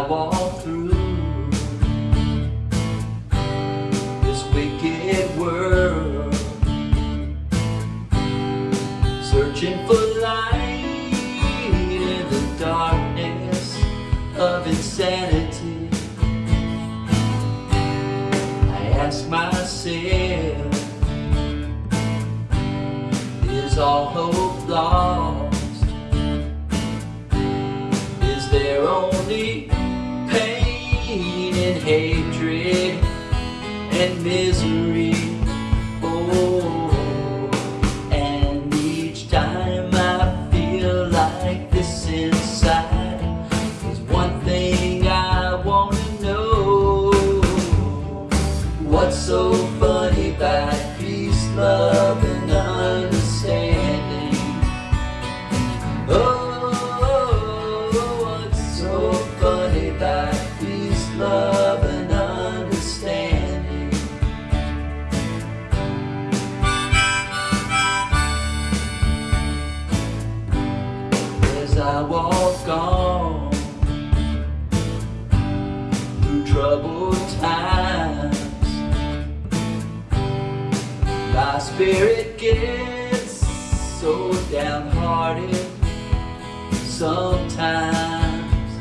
I walk through this wicked world, searching for light in the darkness of insanity. I ask myself, is all hope lost? Is there only hatred and misery? Oh, and each time I feel like this inside There's one thing I wanna know What's so spirit gets so downhearted sometimes.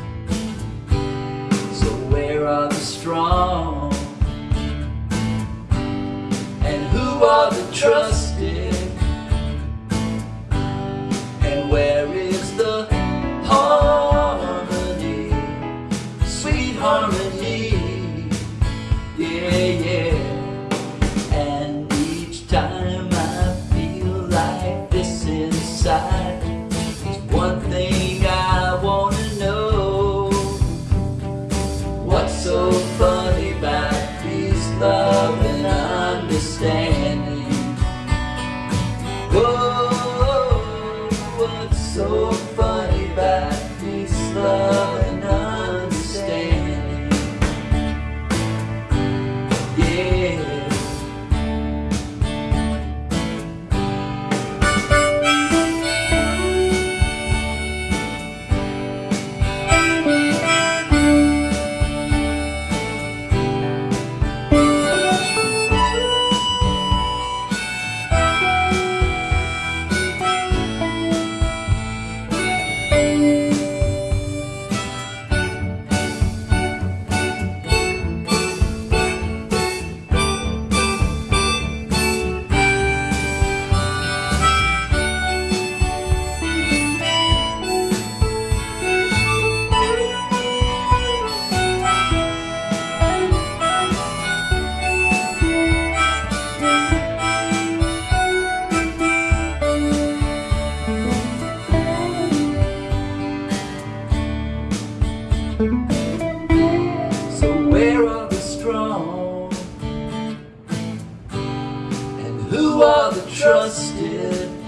So where are the strong? And who are the trusted? So funny about peace, love, and understanding? Whoa, what's so funny So where are the strong? And who are the trusted?